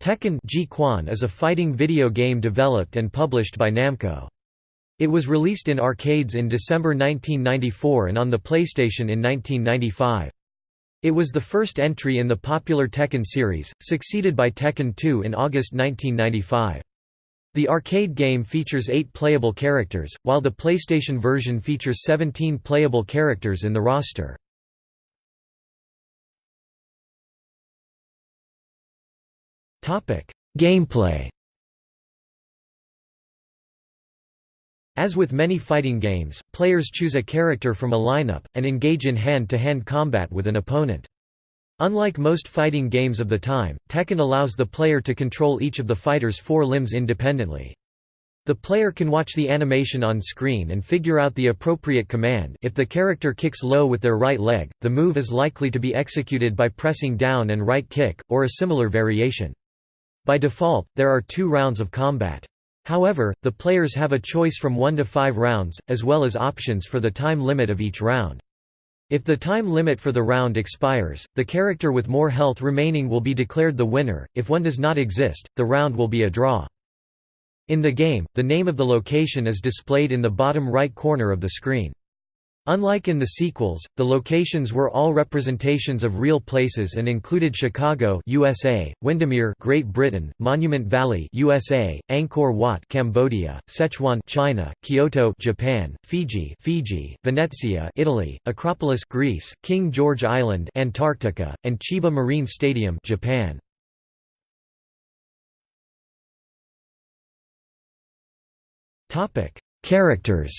Tekken Kwan is a fighting video game developed and published by Namco. It was released in arcades in December 1994 and on the PlayStation in 1995. It was the first entry in the popular Tekken series, succeeded by Tekken 2 in August 1995. The arcade game features eight playable characters, while the PlayStation version features 17 playable characters in the roster. Gameplay As with many fighting games, players choose a character from a lineup, and engage in hand-to-hand -hand combat with an opponent. Unlike most fighting games of the time, Tekken allows the player to control each of the fighter's four limbs independently. The player can watch the animation on screen and figure out the appropriate command if the character kicks low with their right leg, the move is likely to be executed by pressing down and right kick, or a similar variation. By default, there are two rounds of combat. However, the players have a choice from 1 to 5 rounds, as well as options for the time limit of each round. If the time limit for the round expires, the character with more health remaining will be declared the winner, if one does not exist, the round will be a draw. In the game, the name of the location is displayed in the bottom right corner of the screen. Unlike in the sequels, the locations were all representations of real places and included Chicago, USA, Windermere, Great Britain, Monument Valley, USA, Angkor Wat, Cambodia, Sichuan, China, Kyoto, Japan, Fiji, Fiji, Venezia, Italy, Acropolis, Greece, King George Island, Antarctica, and Chiba Marine Stadium, Japan. Topic: Characters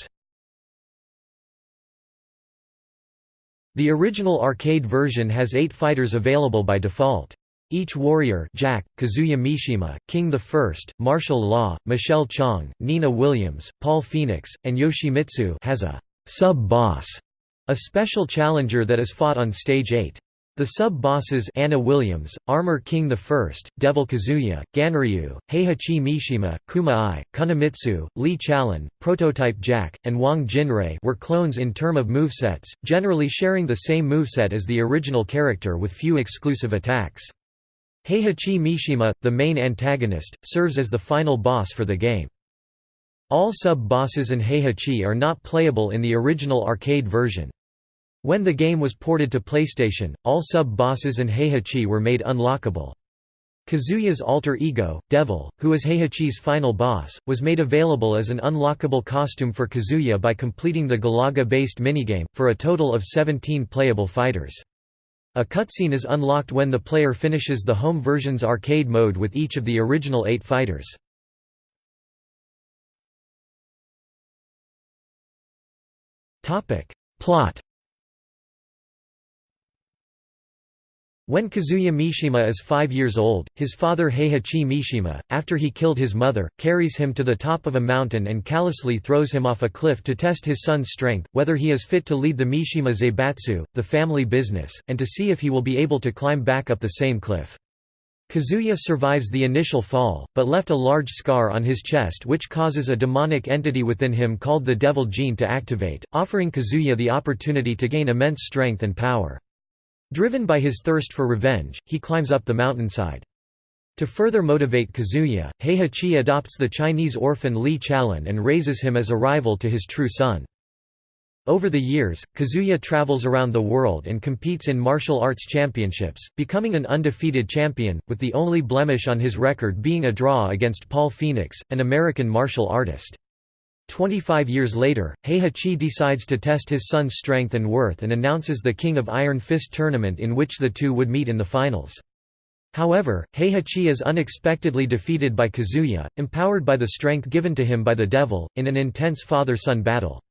The original arcade version has eight fighters available by default. Each warrior Jack, Kazuya Mishima, King I, Martial Law, Michelle Chang, Nina Williams, Paul Phoenix, and Yoshimitsu has a «sub-boss», a special challenger that is fought on Stage 8. The sub-bosses Anna Williams, Armor King I, Devil Kazuya, Ganryu, Heihachi Mishima, Kuma I, Kunimitsu, Lee Chaolan, Prototype Jack, and Wang Jinrei were clones in term of movesets, generally sharing the same moveset as the original character with few exclusive attacks. Heihachi Mishima, the main antagonist, serves as the final boss for the game. All sub-bosses and Heihachi are not playable in the original arcade version. When the game was ported to PlayStation, all sub-bosses and Heihachi were made unlockable. Kazuya's alter ego, Devil, who is Heihachi's final boss, was made available as an unlockable costume for Kazuya by completing the Galaga-based minigame, for a total of 17 playable fighters. A cutscene is unlocked when the player finishes the home version's arcade mode with each of the original eight fighters. Plot When Kazuya Mishima is five years old, his father Heihachi Mishima, after he killed his mother, carries him to the top of a mountain and callously throws him off a cliff to test his son's strength, whether he is fit to lead the Mishima Zaibatsu, the family business, and to see if he will be able to climb back up the same cliff. Kazuya survives the initial fall, but left a large scar on his chest which causes a demonic entity within him called the Devil Gene to activate, offering Kazuya the opportunity to gain immense strength and power. Driven by his thirst for revenge, he climbs up the mountainside. To further motivate Kazuya, Heihachi adopts the Chinese orphan Lee Chaolan and raises him as a rival to his true son. Over the years, Kazuya travels around the world and competes in martial arts championships, becoming an undefeated champion, with the only blemish on his record being a draw against Paul Phoenix, an American martial artist. Twenty-five years later, Heihachi decides to test his son's strength and worth and announces the King of Iron Fist tournament in which the two would meet in the finals. However, Heihachi is unexpectedly defeated by Kazuya, empowered by the strength given to him by the devil, in an intense father-son battle.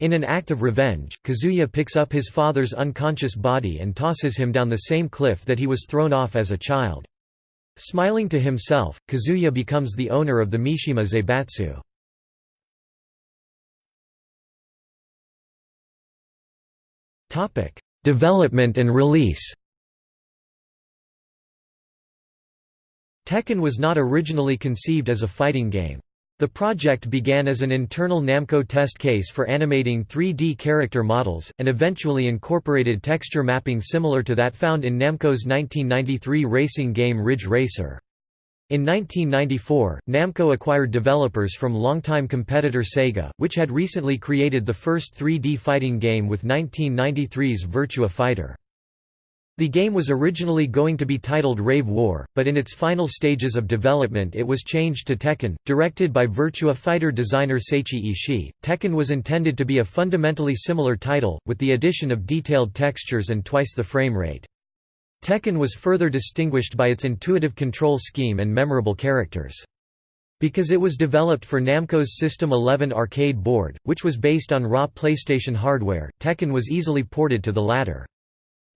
In an act of revenge, Kazuya picks up his father's unconscious body and tosses him down the same cliff that he was thrown off as a child. Smiling to himself, Kazuya becomes the owner of the Mishima Zaibatsu. Development and release. Tekken was not originally conceived as a fighting game. The project began as an internal Namco test case for animating 3D character models, and eventually incorporated texture mapping similar to that found in Namco's 1993 racing game Ridge Racer. In 1994, Namco acquired developers from longtime competitor Sega, which had recently created the first 3D fighting game with 1993's Virtua Fighter. The game was originally going to be titled Rave War, but in its final stages of development it was changed to Tekken. Directed by Virtua Fighter designer Seiichi Ishii, Tekken was intended to be a fundamentally similar title, with the addition of detailed textures and twice the frame rate. Tekken was further distinguished by its intuitive control scheme and memorable characters. Because it was developed for Namco's System 11 arcade board, which was based on raw PlayStation hardware, Tekken was easily ported to the latter.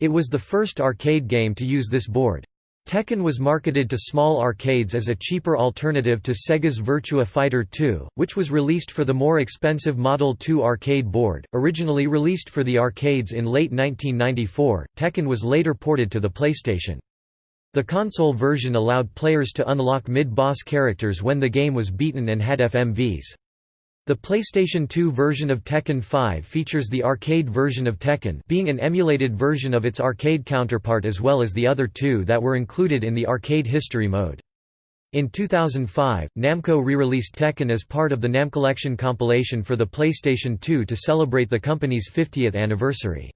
It was the first arcade game to use this board. Tekken was marketed to small arcades as a cheaper alternative to Sega's Virtua Fighter 2, which was released for the more expensive Model 2 arcade board. Originally released for the arcades in late 1994, Tekken was later ported to the PlayStation. The console version allowed players to unlock mid-boss characters when the game was beaten and had FMVs. The PlayStation 2 version of Tekken 5 features the arcade version of Tekken being an emulated version of its arcade counterpart as well as the other two that were included in the arcade history mode. In 2005, Namco re-released Tekken as part of the Namcollection compilation for the PlayStation 2 to celebrate the company's 50th anniversary.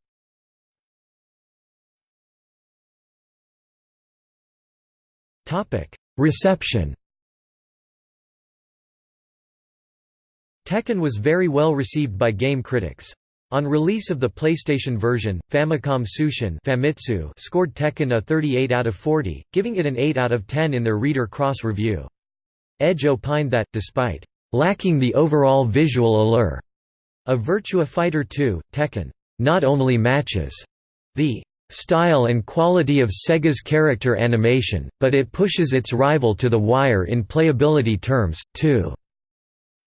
Reception Tekken was very well received by game critics. On release of the PlayStation version, Famicom Tsushin Famitsu scored Tekken a 38 out of 40, giving it an 8 out of 10 in their Reader Cross review. Edge opined that, despite lacking the overall visual allure of Virtua Fighter 2, Tekken not only matches the style and quality of Sega's character animation, but it pushes its rival to the wire in playability terms, too.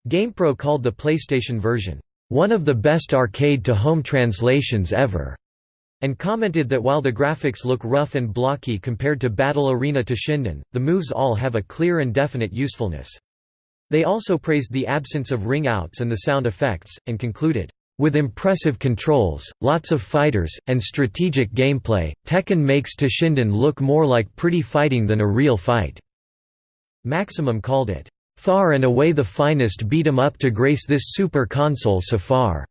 GamePro called the PlayStation version, "...one of the best arcade-to-home translations ever." and commented that while the graphics look rough and blocky compared to Battle Arena to Toshinden, the moves all have a clear and definite usefulness. They also praised the absence of ring-outs and the sound effects, and concluded, "...with impressive controls, lots of fighters, and strategic gameplay, Tekken makes to Toshinden look more like pretty fighting than a real fight." Maximum called it, Far and away the finest beat 'em up to grace this Super Console so far."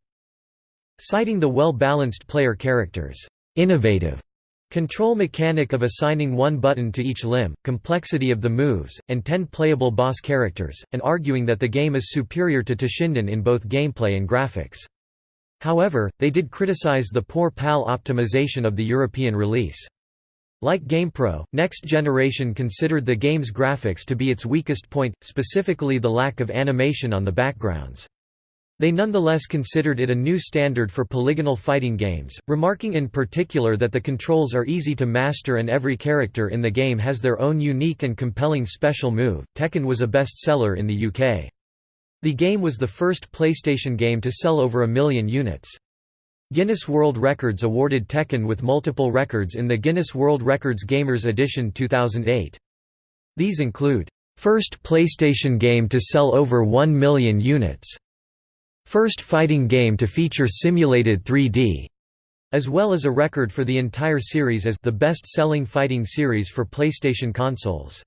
Citing the well-balanced player characters' innovative control mechanic of assigning one button to each limb, complexity of the moves, and ten playable boss characters, and arguing that the game is superior to Toshinden in both gameplay and graphics. However, they did criticize the poor PAL optimization of the European release. Like GamePro, Next Generation considered the game's graphics to be its weakest point, specifically the lack of animation on the backgrounds. They nonetheless considered it a new standard for polygonal fighting games, remarking in particular that the controls are easy to master and every character in the game has their own unique and compelling special move. Tekken was a bestseller in the UK. The game was the first PlayStation game to sell over a million units. Guinness World Records awarded Tekken with multiple records in the Guinness World Records Gamers Edition 2008. These include, First PlayStation game to sell over 1 million units. First fighting game to feature simulated 3D, as well as a record for the entire series as the best-selling fighting series for PlayStation consoles.